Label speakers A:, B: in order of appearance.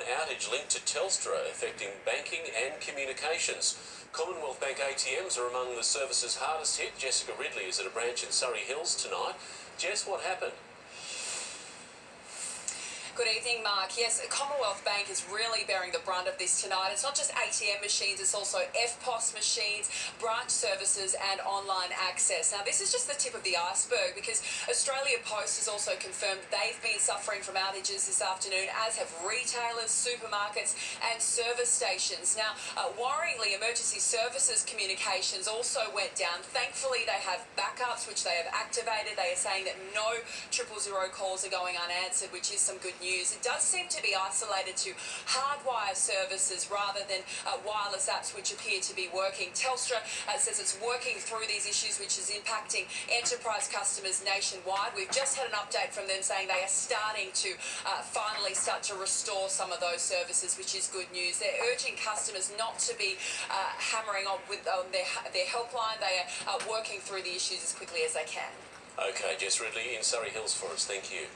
A: outage linked to Telstra affecting banking and communications. Commonwealth Bank ATMs are among the services hardest hit. Jessica Ridley is at a branch in Surrey Hills tonight. Jess, what happened?
B: Good evening, Mark. Yes, Commonwealth Bank is really bearing the brunt of this tonight. It's not just ATM machines, it's also EFTPOS machines, branch services, and online access. Now, this is just the tip of the iceberg because Australia Post has also confirmed they've been suffering from outages this afternoon, as have retailers, supermarkets, and service stations. Now, uh, worryingly, emergency services communications also went down. Thankfully, they have backups which they have activated. They are saying that no triple zero calls are going unanswered, which is some good news. It does seem to be isolated to hardwire services rather than uh, wireless apps which appear to be working. Telstra uh, says it's working through these issues which is impacting enterprise customers nationwide. We've just had an update from them saying they are starting to uh, finally start to restore some of those services, which is good news. They're urging customers not to be uh, hammering on with on their, their helpline. They are uh, working through the issues as quickly as they can.
A: Okay, Jess Ridley in Surrey Hills for us. Thank you.